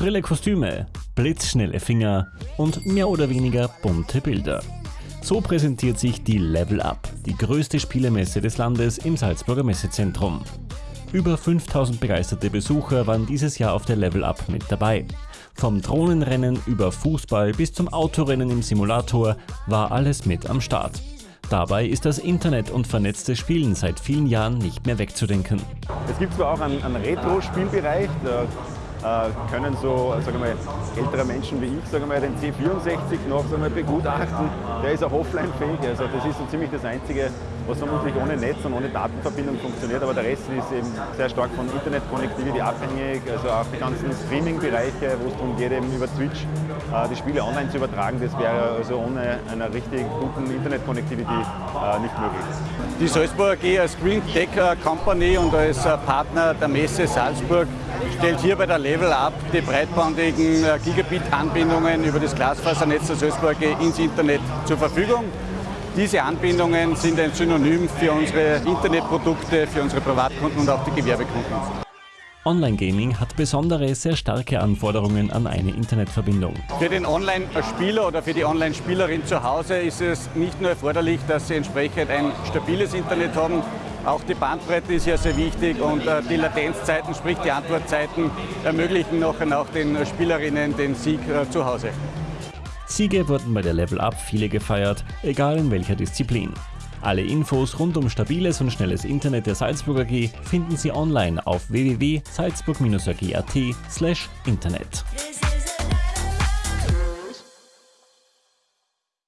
Schrille Kostüme, blitzschnelle Finger und mehr oder weniger bunte Bilder. So präsentiert sich die Level Up, die größte Spielemesse des Landes im Salzburger Messezentrum. Über 5000 begeisterte Besucher waren dieses Jahr auf der Level Up mit dabei. Vom Drohnenrennen über Fußball bis zum Autorennen im Simulator war alles mit am Start. Dabei ist das Internet und vernetztes Spielen seit vielen Jahren nicht mehr wegzudenken. Es gibt zwar auch einen, einen Retro-Spielbereich, können so sagen wir, ältere Menschen wie ich sagen wir, den C64 noch sagen wir, begutachten. Der ist auch offline-fähig, also das ist so ziemlich das Einzige, was vermutlich ohne Netz und ohne Datenverbindung funktioniert, aber der Rest ist eben sehr stark von Internet-Connectivity abhängig, also auch die ganzen Streaming-Bereiche, wo es darum geht, eben über Twitch äh, die Spiele online zu übertragen, das wäre also ohne einer richtig guten Internet-Connectivity äh, nicht möglich. Die Salzburg AG als Green Tech Company und als Partner der Messe Salzburg stellt hier bei der Level Up die breitbandigen äh, Gigabit-Anbindungen über das Glasfasernetz der Salzburg ins Internet zur Verfügung. Diese Anbindungen sind ein Synonym für unsere Internetprodukte, für unsere Privatkunden und auch die Gewerbekunden. Online-Gaming hat besondere, sehr starke Anforderungen an eine Internetverbindung. Für den Online-Spieler oder für die Online-Spielerin zu Hause ist es nicht nur erforderlich, dass sie entsprechend ein stabiles Internet haben, auch die Bandbreite ist ja sehr wichtig und äh, die Latenzzeiten, sprich die Antwortzeiten, ermöglichen nachher auch den Spielerinnen den Sieg äh, zu Hause. Siege wurden bei der Level Up viele gefeiert, egal in welcher Disziplin. Alle Infos rund um stabiles und schnelles Internet der Salzburg AG finden Sie online auf www.salzburg-ag.at/internet.